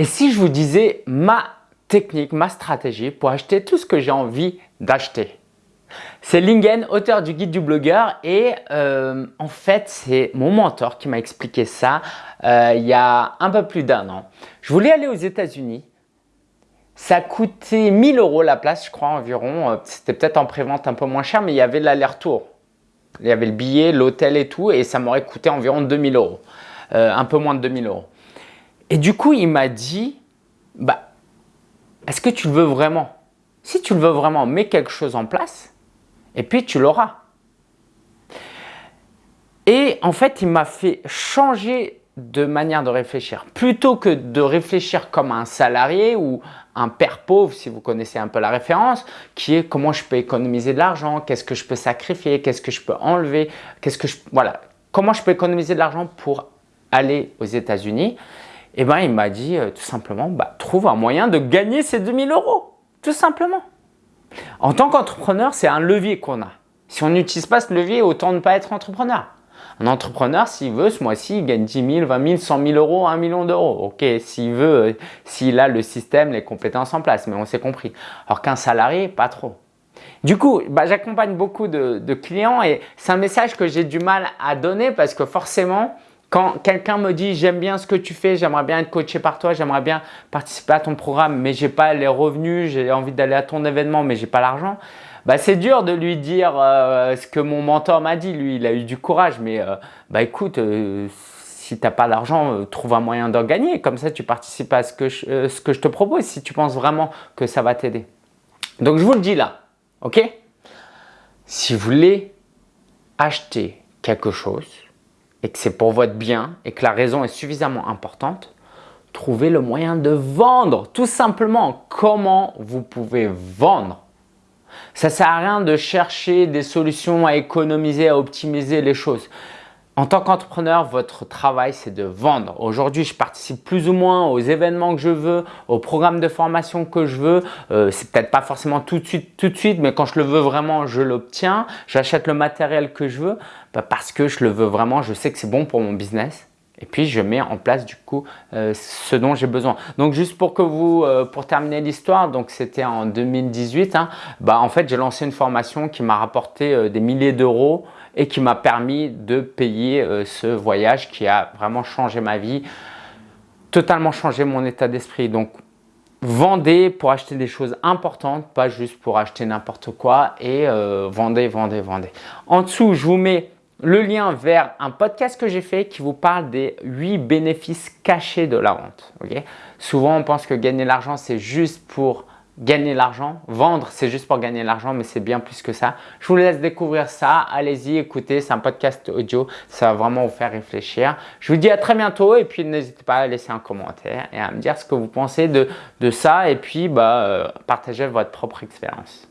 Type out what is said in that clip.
Et si je vous disais ma technique, ma stratégie pour acheter tout ce que j'ai envie d'acheter? C'est Lingen, auteur du guide du blogueur et euh, en fait c'est mon mentor qui m'a expliqué ça euh, il y a un peu plus d'un an. Je voulais aller aux États-Unis, ça coûtait 1000 euros la place je crois environ, euh, c'était peut-être en prévente un peu moins cher mais il y avait l'aller-retour. Il y avait le billet, l'hôtel et tout et ça m'aurait coûté environ 2000 euros, un peu moins de 2000 euros. Et du coup il m'a dit, bah, est-ce que tu le veux vraiment? Si tu le veux vraiment, mets quelque chose en place et puis tu l'auras. Et en fait, il m'a fait changer de manière de réfléchir. Plutôt que de réfléchir comme un salarié ou un père pauvre, si vous connaissez un peu la référence, qui est comment je peux économiser de l'argent, qu'est-ce que je peux sacrifier, qu'est-ce que je peux enlever, qu'est-ce que je, voilà, comment je peux économiser de l'argent pour aller aux États-Unis? Eh ben, il m'a dit euh, tout simplement, bah, trouve un moyen de gagner ces 2000 euros, tout simplement. En tant qu'entrepreneur, c'est un levier qu'on a. Si on n'utilise pas ce levier, autant ne pas être entrepreneur. Un entrepreneur, s'il veut, ce mois-ci, il gagne 10 000, 20 000, 100 000 euros, 1 million d'euros. Ok, s'il veut, euh, s'il a le système, les compétences en place, mais on s'est compris. Alors qu'un salarié, pas trop. Du coup, bah, j'accompagne beaucoup de clients et c'est un message que j'ai du mal à donner parce que forcément, quand quelqu'un me dit « j'aime bien ce que tu fais, j'aimerais bien être coaché par toi, j'aimerais bien participer à ton programme, mais j'ai pas les revenus, j'ai envie d'aller à ton événement, mais j'ai pas l'argent bah, c'est dur de lui dire euh, ce que mon mentor m'a dit. Lui, il a eu du courage, mais euh, bah, écoute, euh, si tu n'as pas l'argent, trouve un moyen d'en gagner. Comme ça, tu participes à ce que, ce que je te propose si tu penses vraiment que ça va t'aider. Donc, je vous le dis là, ok? Si vous voulez acheter quelque chose, et que c'est pour votre bien et que la raison est suffisamment importante, trouvez le moyen de vendre. Tout simplement, comment vous pouvez vendre. Ça ne sert à rien de chercher des solutions à économiser, à optimiser les choses. En tant qu'entrepreneur, votre travail, c'est de vendre. Aujourd'hui, je participe plus ou moins aux événements que je veux, aux programmes de formation que je veux. Euh, c'est peut-être pas forcément tout de suite, tout de suite, mais quand je le veux vraiment, je l'obtiens. J'achète le matériel que je veux bah, parce que je le veux vraiment. Je sais que c'est bon pour mon business. Et puis, je mets en place du coup euh, ce dont j'ai besoin. Donc, juste pour que vous, euh, pour terminer l'histoire, donc c'était en 2018, hein, bah, en fait, j'ai lancé une formation qui m'a rapporté euh, des milliers d'euros et qui m'a permis de payer ce voyage qui a vraiment changé ma vie, totalement changé mon état d'esprit. Donc, vendez pour acheter des choses importantes, pas juste pour acheter n'importe quoi et vendez, vendez, vendez. En dessous, je vous mets le lien vers un podcast que j'ai fait qui vous parle des 8 bénéfices cachés de la vente. Souvent, on pense que gagner l'argent, c'est juste pour gagner l'argent. Vendre, c'est juste pour gagner l'argent, mais c'est bien plus que ça. Je vous laisse découvrir ça. Allez-y, écoutez, c'est un podcast audio. Ça va vraiment vous faire réfléchir. Je vous dis à très bientôt et puis n'hésitez pas à laisser un commentaire et à me dire ce que vous pensez de, ça et puis bah, euh, partagez votre propre expérience.